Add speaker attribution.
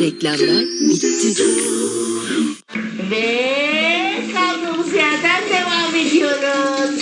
Speaker 1: Reklamlar bitti.
Speaker 2: Ve kaldığımız yerden devam ediyoruz.